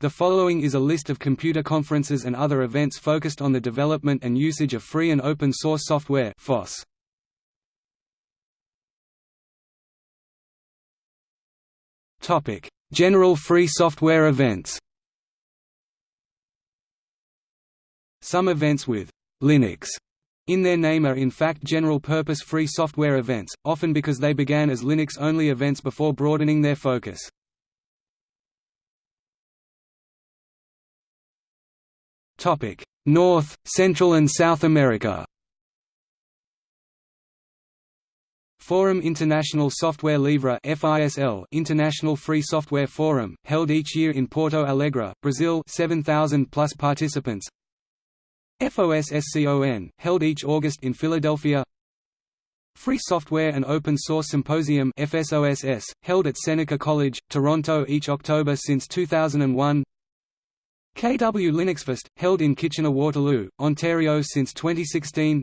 The following is a list of computer conferences and other events focused on the development and usage of free and open source software FOSS. Topic: General free software events. Some events with Linux in their name are in fact general-purpose free software events, often because they began as Linux-only events before broadening their focus. Topic: North, Central and South America. Forum International Software Livre (FISL) International Free Software Forum, held each year in Porto Alegre, Brazil, 7,000 plus participants. FOSSCON, held each August in Philadelphia. Free Software and Open Source Symposium FSOSS, held at Seneca College, Toronto each October since 2001. KW Linuxfest, held in Kitchener-Waterloo, Ontario since 2016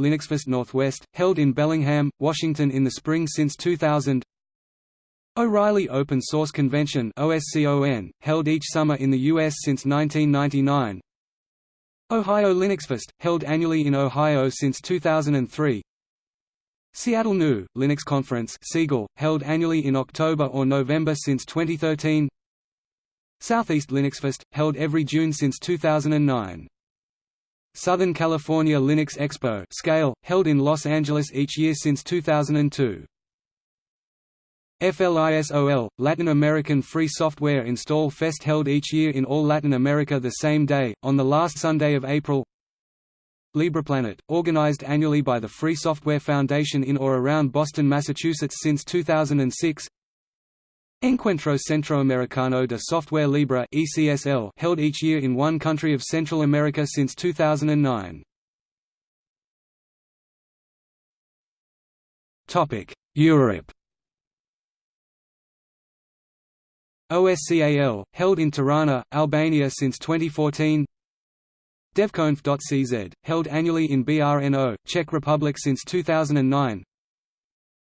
Linuxfest Northwest, held in Bellingham, Washington in the spring since 2000 O'Reilly Open Source Convention OSCON, held each summer in the U.S. since 1999 Ohio Linuxfest, held annually in Ohio since 2003 Seattle New Linux Conference held annually in October or November since 2013 Southeast Linuxfest, held every June since 2009. Southern California Linux Expo scale, held in Los Angeles each year since 2002. FLISOL, Latin American Free Software Install Fest held each year in all Latin America the same day, on the last Sunday of April LibrePlanet, organized annually by the Free Software Foundation in or around Boston, Massachusetts since 2006 Encuentro Centroamericano de Software Libre ECSL held each year in one country of Central America since 2009. Topic: Europe. OSCAL held in Tirana, Albania since 2014. DevConf.cz held annually in BRNO, Czech Republic since 2009.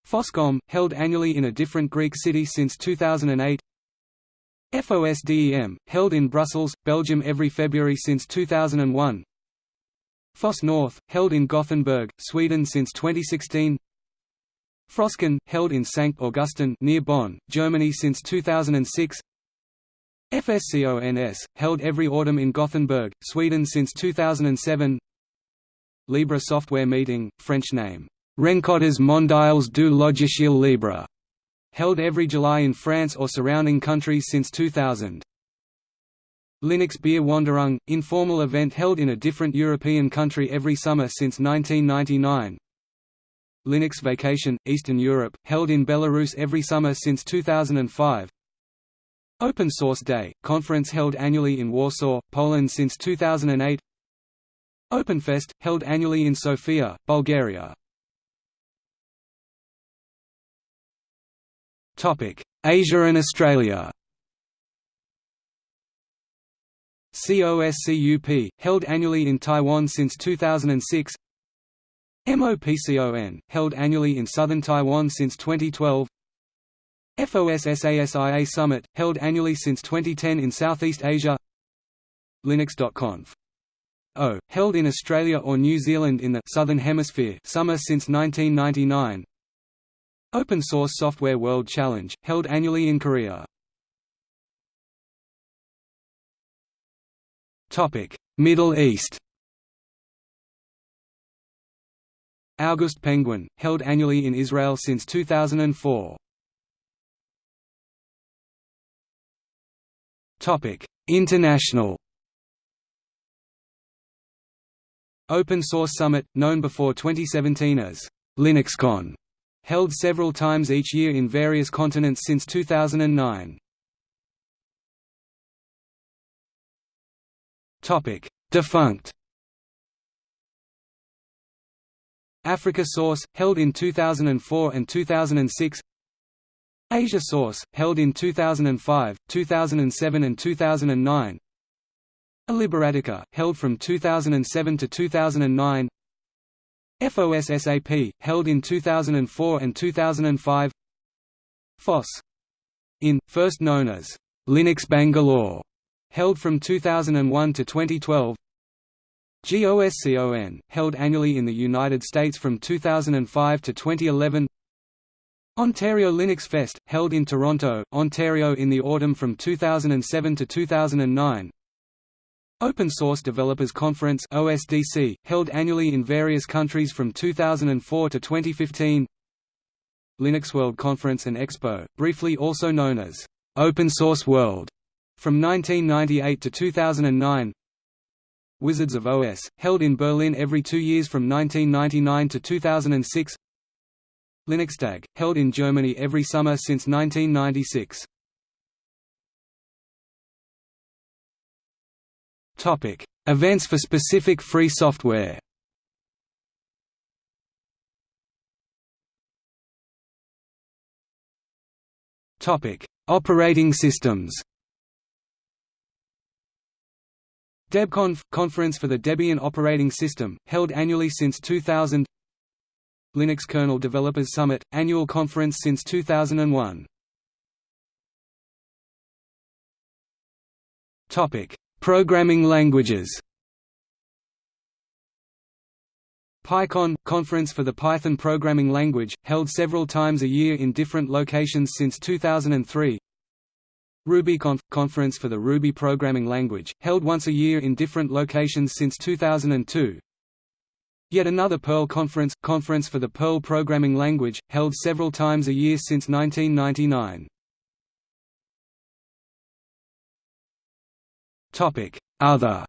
FOSSCOM, held annually in a different Greek city since 2008 FOSDEM, held in Brussels, Belgium every February since 2001 FOSS North, held in Gothenburg, Sweden since 2016 Froscon, held in St. Augustin near Bonn, Germany since 2006 FSCONS, held every autumn in Gothenburg, Sweden since 2007 Libre Software Meeting, French name Rencontres mondiales du logiciel libre, held every July in France or surrounding countries since 2000. Linux Beer Wanderung, informal event held in a different European country every summer since 1999. Linux Vacation, Eastern Europe, held in Belarus every summer since 2005. Open Source Day, conference held annually in Warsaw, Poland since 2008. OpenFest, held annually in Sofia, Bulgaria. Asia and Australia. COSCUP, held annually in Taiwan since 2006 MOPCON, held annually in southern Taiwan since 2012 FOSSASIA Summit, held annually since 2010 in Southeast Asia. Linux.conf. O, held in Australia or New Zealand in the Southern Hemisphere summer since 1999 Open Source Software World Challenge, held annually in Korea. Middle East August Penguin, held annually in Israel since 2004. International Open Source Summit, known before 2017 as LinuxCon held several times each year in various continents since 2009. Topic: Defunct. Africa Source, held in 2004 and 2006. Asia Source, held in 2005, 2007 and 2009. Liberatica, held from 2007 to 2009. FOSSAP, held in 2004 and 2005 FOSS. In, first known as Linux Bangalore, held from 2001 to 2012. GOSCON, held annually in the United States from 2005 to 2011. Ontario Linux Fest, held in Toronto, Ontario in the autumn from 2007 to 2009. Open Source Developers Conference OSDC, held annually in various countries from 2004 to 2015 Linux World Conference and Expo, briefly also known as Open Source World, from 1998 to 2009 Wizards of OS, held in Berlin every two years from 1999 to 2006 Linuxtag, held in Germany every summer since 1996 Topic: Events for specific free software. Topic: Operating systems. DebConf – Conference for the Debian Operating System, held annually since 2000 Linux Kernel Developers Summit – Annual conference since 2001 Programming languages. PyCon – Conference for the Python programming language, held several times a year in different locations since 2003 RubyConf – Conference for the Ruby programming language, held once a year in different locations since 2002 Yet another Perl Conference – Conference for the Perl programming language, held several times a year since 1999 Other.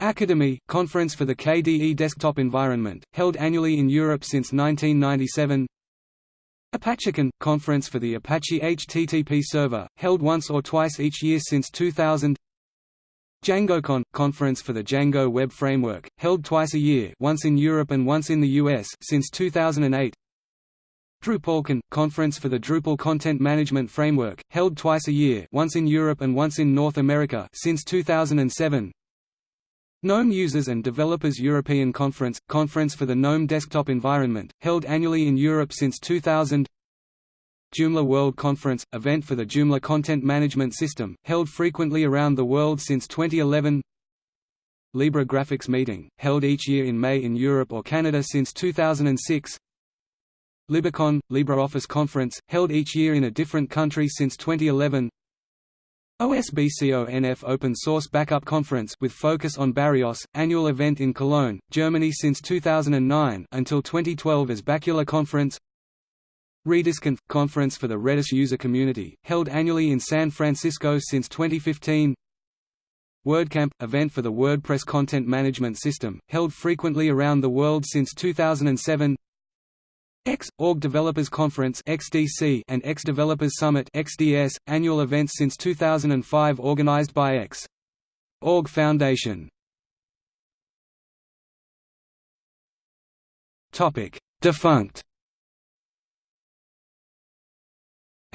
Akademy – Conference for the KDE Desktop Environment, held annually in Europe since 1997 ApacheCon – Conference for the Apache HTTP Server, held once or twice each year since 2000 DjangoCon – Conference for the Django Web Framework, held twice a year once in Europe and once in the US since 2008 DrupalCon – Conference for the Drupal Content Management Framework, held twice a year once in Europe and once in North America since 2007 GNOME Users and Developers European Conference – Conference for the GNOME Desktop Environment, held annually in Europe since 2000 Joomla World Conference – event for the Joomla Content Management System, held frequently around the world since 2011 Libre Graphics Meeting, held each year in May in Europe or Canada since 2006 LibreCon – LibreOffice Conference, held each year in a different country since 2011 OSBCONF Open Source Backup Conference with focus on Bareos, annual event in Cologne, Germany since 2009 until 2012 as Bacula Conference. RedisConf – Conference for the Redis user community, held annually in San Francisco since 2015 WordCamp – event for the WordPress content management system, held frequently around the world since 2007 X Org Developers Conference (XDC) and X Developers Summit (XDS), annual events since 2005 organized by X Org Foundation. Topic: Defunct.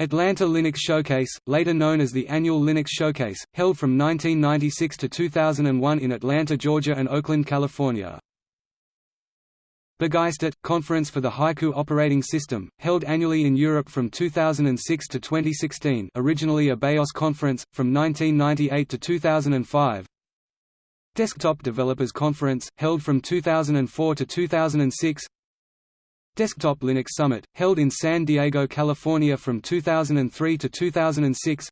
Atlanta Linux Showcase, later known as the Annual Linux Showcase, held from 1996 to 2001 in Atlanta, Georgia and Oakland, California. Begeistert – Conference for the Haiku operating system, held annually in Europe from 2006 to 2016 originally a BeOS conference, from 1998 to 2005 Desktop Developers Conference, held from 2004 to 2006 Desktop Linux Summit, held in San Diego, California from 2003 to 2006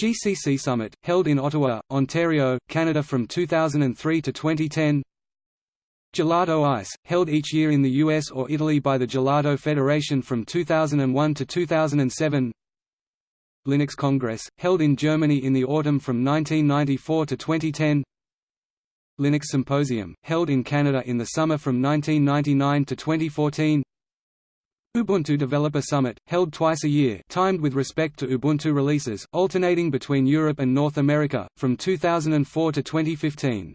GCC Summit, held in Ottawa, Ontario, Canada from 2003 to 2010 Gelato Ice, held each year in the US or Italy by the Gelato Federation from 2001 to 2007 Linux Congress, held in Germany in the autumn from 1994 to 2010 Linux Symposium, held in Canada in the summer from 1999 to 2014 Ubuntu Developer Summit, held twice a year timed with respect to Ubuntu releases, alternating between Europe and North America, from 2004 to 2015